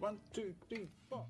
One, two, three, four.